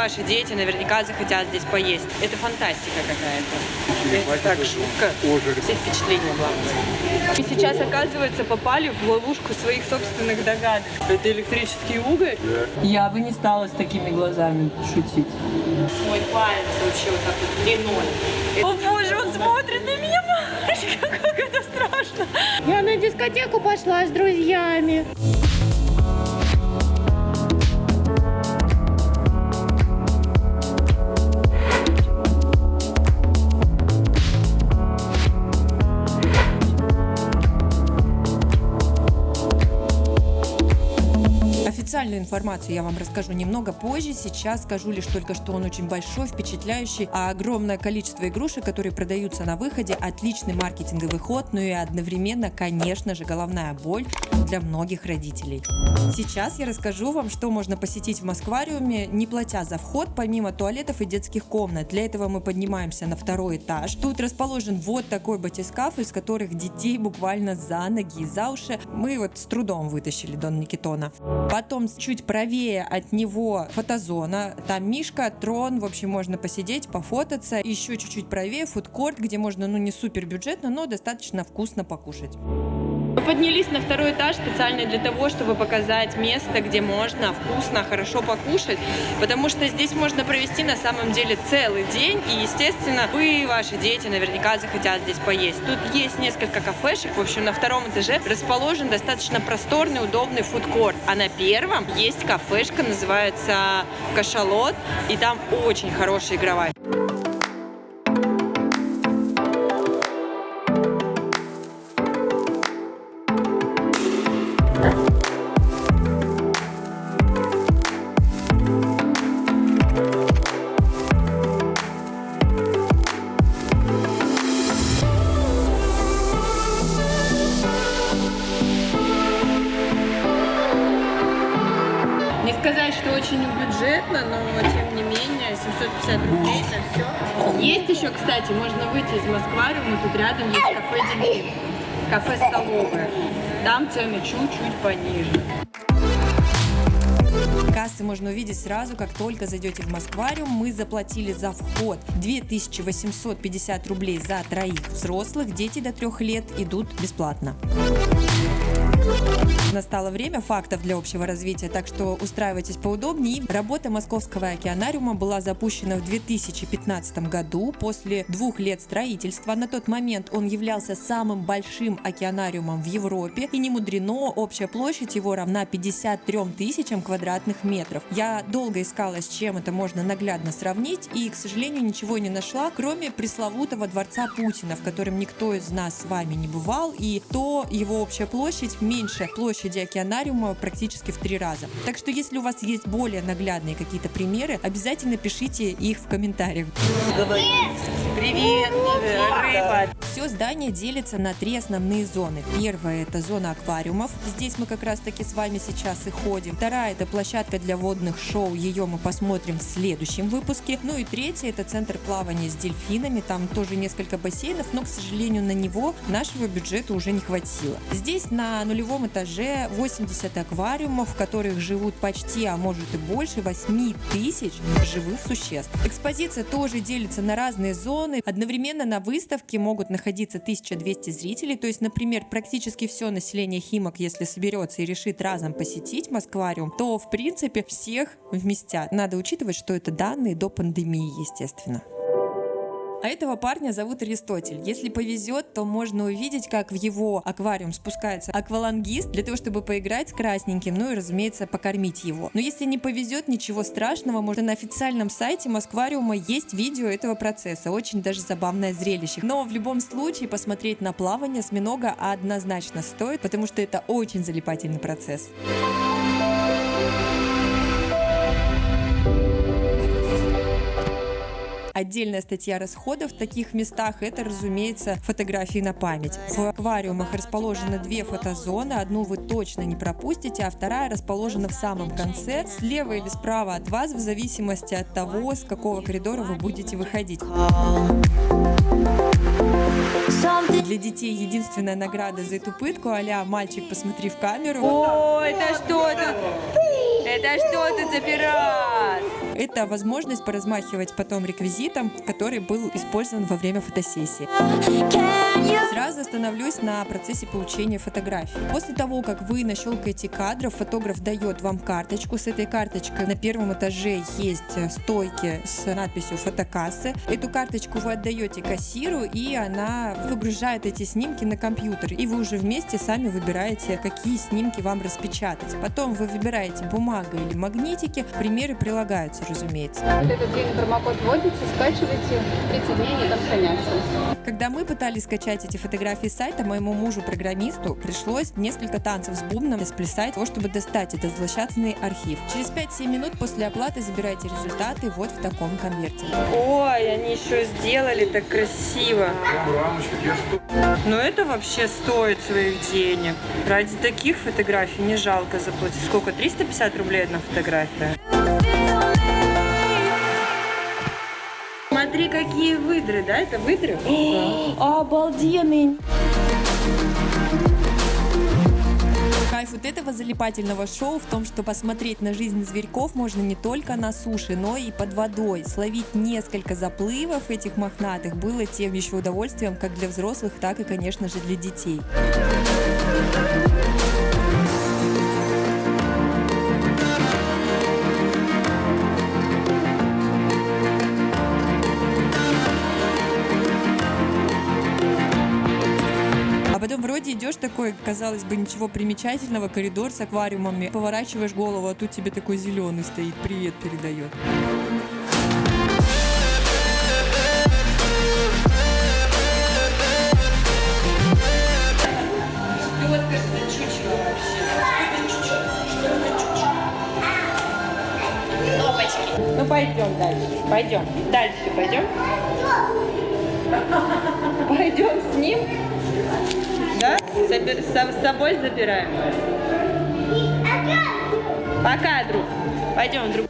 ваши дети наверняка захотят здесь поесть. Это фантастика какая-то. Это так жутко. Все впечатления главное. И сейчас, оказывается, попали в ловушку своих собственных догадок. Это электрический уголь? Я бы не стала с такими глазами шутить. Мой палец вообще вот так вот длиной. О боже, он смотрит на меня, мамочка, как это страшно. Я на дискотеку пошла с друзьями. Официальную информацию я вам расскажу немного позже. Сейчас скажу лишь только, что он очень большой, впечатляющий, а огромное количество игрушек, которые продаются на выходе, отличный маркетинговый ход, ну и одновременно, конечно же, головная боль для многих родителей. Сейчас я расскажу вам, что можно посетить в Москвариуме, не платя за вход, помимо туалетов и детских комнат. Для этого мы поднимаемся на второй этаж. Тут расположен вот такой батискаф, из которых детей буквально за ноги и за уши мы вот с трудом вытащили Дон Никитона. Потом чуть правее от него фотозона. Там Мишка, трон, в общем, можно посидеть, пофотаться. Еще чуть-чуть правее фудкорт, где можно, ну, не супер бюджетно, но достаточно вкусно покушать. Мы поднялись на второй этаж специально для того, чтобы показать место, где можно вкусно, хорошо покушать, потому что здесь можно провести на самом деле целый день, и, естественно, вы и ваши дети наверняка захотят здесь поесть. Тут есть несколько кафешек, в общем, на втором этаже расположен достаточно просторный, удобный фудкорт, а на первом есть кафешка, называется Кашалот, и там очень хорошая игровая. Тут рядом есть кафе Дельфин. Кафе столовое. Там цены чуть-чуть пониже. Кассы можно увидеть сразу, как только зайдете в Москвариум. Мы заплатили за вход 2850 рублей за троих взрослых. Дети до трех лет идут бесплатно. Настало время фактов для общего развития, так что устраивайтесь поудобнее. Работа Московского океанариума была запущена в 2015 году после двух лет строительства. На тот момент он являлся самым большим океанариумом в Европе и не мудрено, общая площадь его равна 53 тысячам квадратных метров. Я долго искала, с чем это можно наглядно сравнить и, к сожалению, ничего не нашла, кроме пресловутого дворца Путина, в котором никто из нас с вами не бывал, и то его общая площадь меньше площади океанариума практически в три раза. Так что если у вас есть более наглядные какие-то примеры, обязательно пишите их в комментариях. Привет, рыба! Все здание делится на три основные зоны. Первая это зона аквариумов. Здесь мы как раз таки с вами сейчас и ходим. Вторая это площадка для водных шоу. Ее мы посмотрим в следующем выпуске. Ну и третья это центр плавания с дельфинами. Там тоже несколько бассейнов, но, к сожалению, на него нашего бюджета уже не хватило. Здесь на нулевом этаже 80 аквариумов, в которых живут почти, а может и больше 8 тысяч живых существ. Экспозиция тоже делится на разные зоны. Одновременно на выставке могут находиться 1200 зрителей, то есть, например, практически все население Химок, если соберется и решит разом посетить Москвариум, то, в принципе, всех вместят. Надо учитывать, что это данные до пандемии, естественно. А этого парня зовут Аристотель. Если повезет, то можно увидеть, как в его аквариум спускается аквалангист для того, чтобы поиграть с красненьким, ну и, разумеется, покормить его. Но если не повезет, ничего страшного, может на официальном сайте Москвариума есть видео этого процесса. Очень даже забавное зрелище. Но в любом случае посмотреть на плавание осьминога однозначно стоит, потому что это очень залипательный процесс. Отдельная статья расходов в таких местах это, разумеется, фотографии на память. В аквариумах расположены две фотозоны, одну вы точно не пропустите, а вторая расположена в самом конце, слева или справа от вас, в зависимости от того, с какого коридора вы будете выходить. Для детей единственная награда за эту пытку, а мальчик, посмотри в камеру. О, это что тут? Это что тут за пират? Это возможность поразмахивать потом реквизитом, который был использован во время фотосессии. Сразу остановлюсь на процессе получения фотографий. После того, как вы нащелкаете кадров, фотограф дает вам карточку. С этой карточкой на первом этаже есть стойки с надписью фотокассы. Эту карточку вы отдаете кассиру, и она выгружает эти снимки на компьютер. И вы уже вместе сами выбираете, какие снимки вам распечатать. Потом вы выбираете бумага или магнитики. Примеры прилагаются, разумеется. Вот этот день промокод вводите, скачиваете, 30 дней они там хранятся. Когда мы пытались скачать эти фотографии с сайта, моему мужу-программисту пришлось несколько танцев с бубном сплясать того, чтобы достать этот злосчастный архив. Через 5-7 минут после оплаты забирайте результаты вот в таком конверте. Ой, они еще сделали так красиво. Но это вообще стоит своих денег. Ради таких фотографий не жалко заплатить. Сколько? 350 рублей одна фотография? Смотри, какие выдры, да? Это выдры? О, обалденные! Кайф вот этого залипательного шоу в том, что посмотреть на жизнь зверьков можно не только на суше, но и под водой. Словить несколько заплывов этих мохнатых было тем еще удовольствием как для взрослых, так и, конечно же, для детей. Такой, казалось бы, ничего примечательного, коридор с аквариумами, поворачиваешь голову, а тут тебе такой зеленый стоит, привет передает. Ну пойдем дальше. Пойдем. Дальше пойдем. Пойдем с ним. Да? Собер- со- с собой забираем. Пока, друг. Пойдем, друг.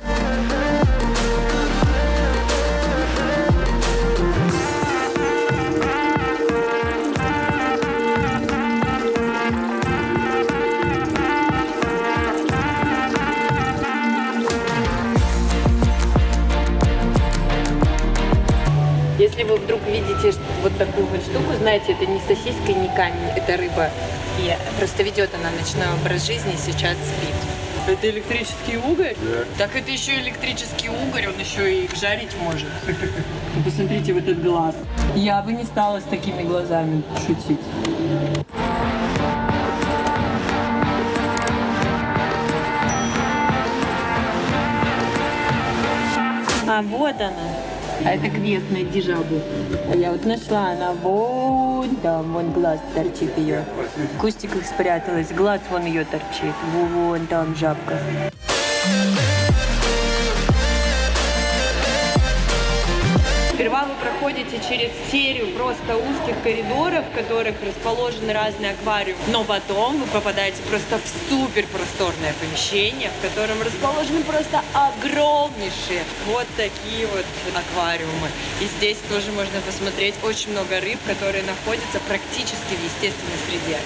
Если вы вдруг видите вот такую вот штуку, знаете, это не сосиска, не камень, это рыба. И просто ведет она ночной образ жизни и сейчас спит. Это электрический угорь? Так это еще электрический угорь, он еще и жарить может. Посмотрите в этот глаз. Я бы не стала с такими глазами шутить. А вот она. А это квест найди жабу. Я вот нашла, она вон там, вон глаз торчит ее. В кустиках спряталась, глаз вон ее торчит. Вон там жабка. Сперва вы проходите через серию просто узких коридоров, в которых расположены разные аквариумы. Но потом вы попадаете просто в супер просторное помещение, в котором расположены просто огромнейшие вот такие вот аквариумы. И здесь тоже можно посмотреть очень много рыб, которые находятся практически в естественной среде.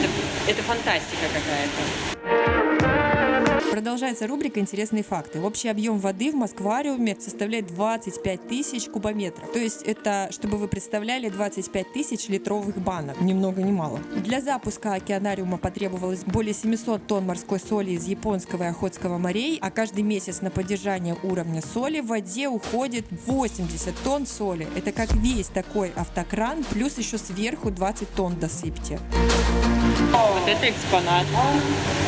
Это, это фантастика какая-то. Продолжается рубрика «Интересные факты». Общий объем воды в Москвариуме составляет 25 тысяч кубометров. То есть это, чтобы вы представляли, 25 тысяч литровых банок. Ни много ни мало. Для запуска океанариума потребовалось более 700 тонн морской соли из Японского и Охотского морей, а каждый месяц на поддержание уровня соли в воде уходит 80 тонн соли. Это как весь такой автокран, плюс еще сверху 20 тонн досыпьте. Вот это экспонат.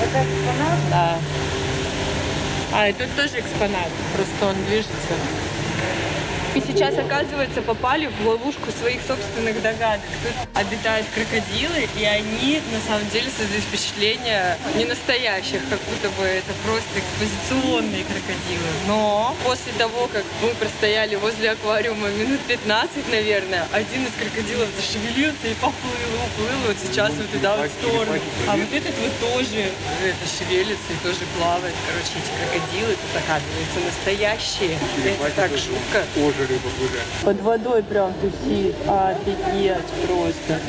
Это экспонат? Да. А, и тут тоже экспонат, просто он движется. И сейчас, оказывается, попали в ловушку своих собственных догадок. Тут обитают крокодилы, и они, на самом деле, создают впечатление не настоящих, как будто бы это просто экспозиционные крокодилы. Но после того, как мы простояли возле аквариума минут 15, наверное, один из крокодилов зашевелился и поплыл, уплыл вот сейчас вот туда вот в сторону. А вот этот вот тоже это шевелится и тоже плавает. Короче, эти крокодилы тут, оказывается, настоящие. Это так жутко. Под водой прям тусит. Офигеть просто.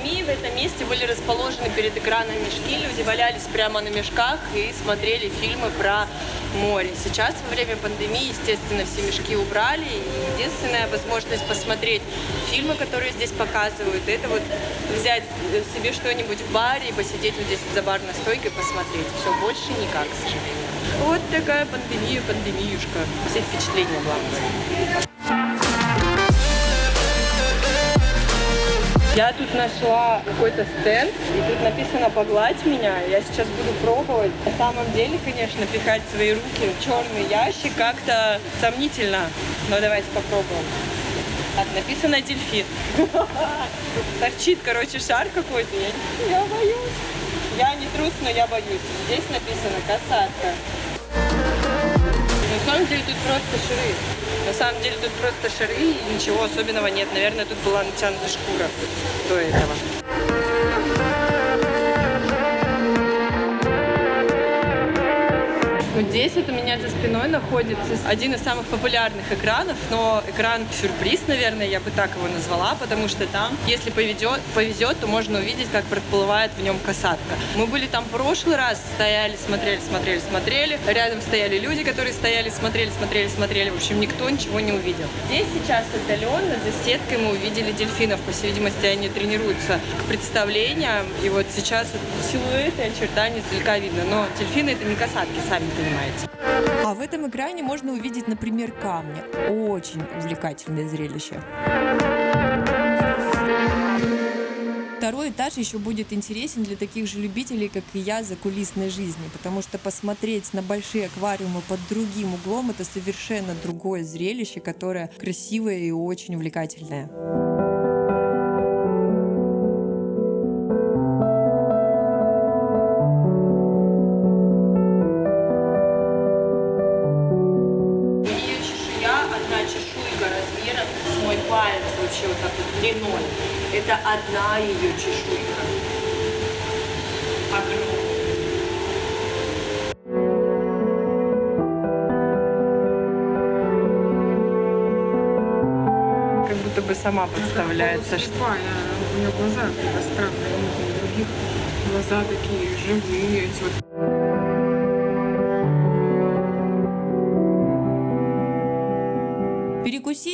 Пандемии в этом месте были расположены перед экраном мешки. Люди валялись прямо на мешках и смотрели фильмы про море. Сейчас, во время пандемии, естественно, все мешки убрали. И единственная возможность посмотреть фильмы, которые здесь показывают, это вот взять себе что-нибудь в баре и посидеть вот здесь за барной стойкой посмотреть. Все, больше никак, к сожалению. Вот такая пандемия, пандемиюшка. Все впечатления, главное. Я тут нашла какой-то стенд, и тут написано «Погладь меня». Я сейчас буду пробовать. На самом деле, конечно, пихать свои руки в черный ящик как-то сомнительно. Но давайте попробуем. Так, написано «Дельфин». Торчит, короче, шар какой-то. Я, боюсь. Я не трус, но я боюсь. Здесь написано «Касатка». Самом деле тут просто шары. На самом деле тут просто шары и ничего особенного нет. Наверное, тут была натянута шкура до этого. Вот здесь вот у меня за спиной находится один из самых популярных экранов, но экран-сюрприз, наверное, я бы так его назвала, потому что там, если повезет, повезет, то можно увидеть, как проплывает в нем касатка. Мы были там в прошлый раз, стояли, смотрели, смотрели, смотрели. Рядом стояли люди, которые стояли, смотрели, смотрели, смотрели. В общем, никто ничего не увидел. Здесь сейчас отдаленно за сеткой мы увидели дельфинов. По всей видимости, они тренируются к представлениям. И вот сейчас силуэты, очертания издалека видно. Но дельфины это не касатки, сами понимаете. А в этом экране можно увидеть, например, камни. Очень увлекательное зрелище. Второй этаж еще будет интересен для таких же любителей, как и я, за кулисной жизни, потому что посмотреть на большие аквариумы под другим углом – это совершенно другое зрелище, которое красивое и очень увлекательное. Одна ее чешуйка. Огромная. Как будто бы сама подставляется, что Слепая, у нее глаза какие-то странные, у других глаза такие живые, эти вот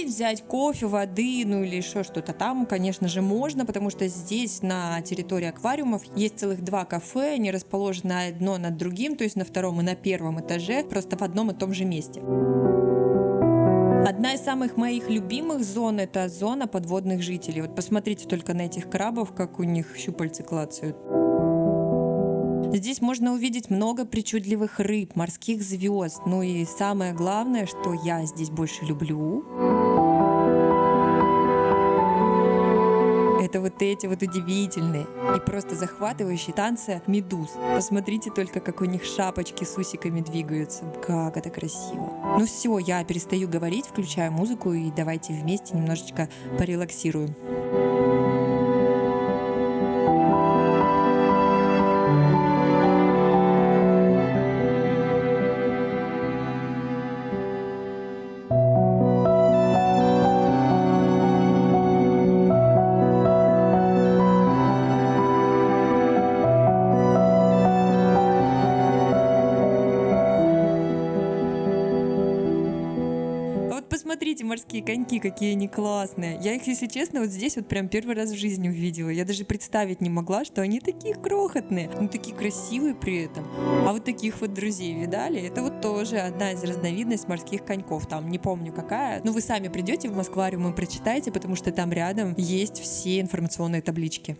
Перекусить, взять кофе, воды, ну или еще что-то там, конечно же, можно, потому что здесь, на территории аквариумов, есть целых два кафе, они расположены одно над другим, то есть на втором и на первом этаже, просто в одном и том же месте. Одна из самых моих любимых зон – это зона подводных жителей. Вот посмотрите только на этих крабов, как у них щупальцы клацают. Здесь можно увидеть много причудливых рыб, морских звезд. Ну и самое главное, что я здесь больше люблю, это вот эти вот удивительные и просто захватывающие танцы медуз. Посмотрите только, как у них шапочки с усиками двигаются. Как это красиво. Ну все, я перестаю говорить, включаю музыку и давайте вместе немножечко порелаксируем. Посмотрите, морские коньки, какие они классные. Я их, если честно, вот здесь вот прям первый раз в жизни увидела. Я даже представить не могла, что они такие крохотные, но такие красивые при этом. А вот таких вот друзей видали? Это вот тоже одна из разновидностей морских коньков. Там не помню какая. Но вы сами придете в Москвариум и прочитайте, потому что там рядом есть все информационные таблички.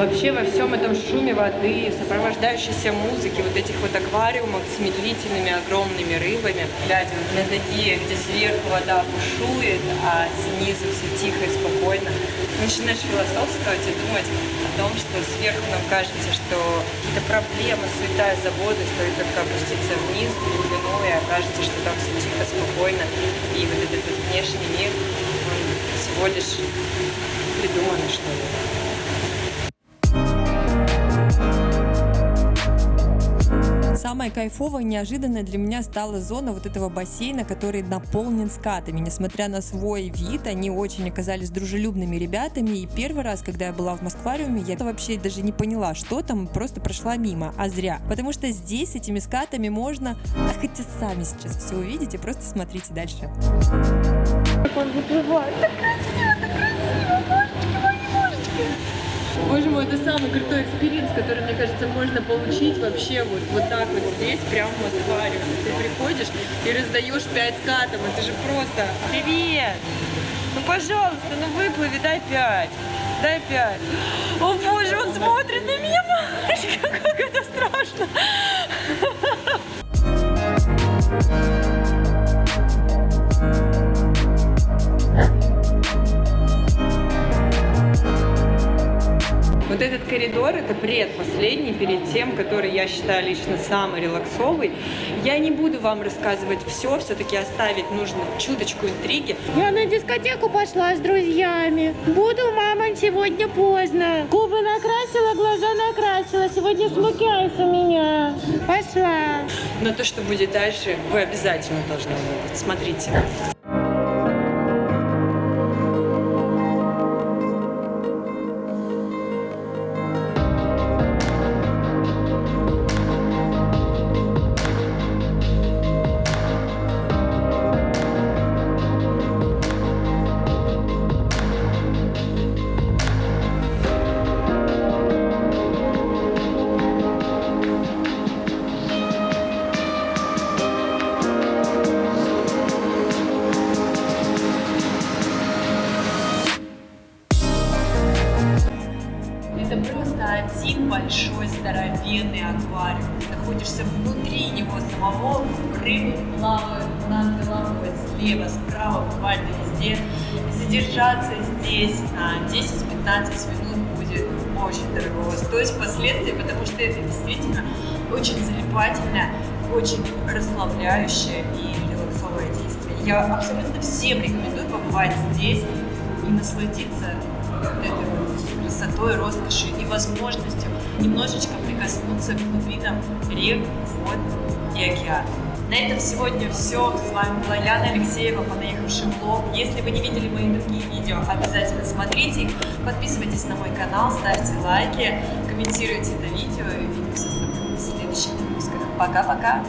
Вообще во всем этом шуме воды, сопровождающейся музыки, вот этих вот аквариумах с медлительными огромными рыбами, глядя вот на такие, где сверху вода бушует, а снизу все тихо и спокойно, начинаешь философствовать и думать о том, что сверху нам кажется, что какие-то проблемы, суета и стоит только опуститься вниз, в глубину, и окажется, что там все тихо, спокойно, и вот этот внешний мир, он всего лишь придуман, что ли. Самое кайфовое неожиданное для меня стала зона вот этого бассейна, который наполнен скатами. Несмотря на свой вид, они очень оказались дружелюбными ребятами. И первый раз, когда я была в Москвариуме, я вообще даже не поняла, что там, просто прошла мимо, а зря. Потому что здесь этими скатами можно, а хотя сами сейчас все увидите, просто смотрите дальше. Как он выплывает. Боже мой, это самый крутой experience, который, мне кажется, можно получить вообще вот, вот так вот здесь, прямо в аквариуме. Ты приходишь и раздаешь 5 скатов, это же просто... Привет! Ну, пожалуйста, ну выплыви, дай 5. Дай 5. О, боже, он смотрит на меня, мамочка, как это страшно. Вот этот коридор, это предпоследний, перед тем, который я считаю лично самый релаксовый. Я не буду вам рассказывать все, все-таки оставить нужно чуточку интриги. Я на дискотеку пошла с друзьями. Буду, мама, сегодня поздно. Губы накрасила, глаза накрасила. Сегодня смукайс у меня. Пошла. Но то, что будет дальше, вы обязательно должны увидеть. Смотрите. Здесь на 10-15 минут будет очень дорого стоить впоследствии, потому что это действительно очень залипательное, очень расслабляющее и релаксовое действие. Я абсолютно всем рекомендую побывать здесь и насладиться этой красотой, роскошью и возможностью немножечко прикоснуться к глубинам рек, вод и океана. На этом сегодня все. С вами была Яна Алексеева, понаехавший блог. Если вы не видели мои другие видео, обязательно смотрите их. Подписывайтесь на мой канал, ставьте лайки, комментируйте это видео и увидимся в следующих выпусках. Пока-пока!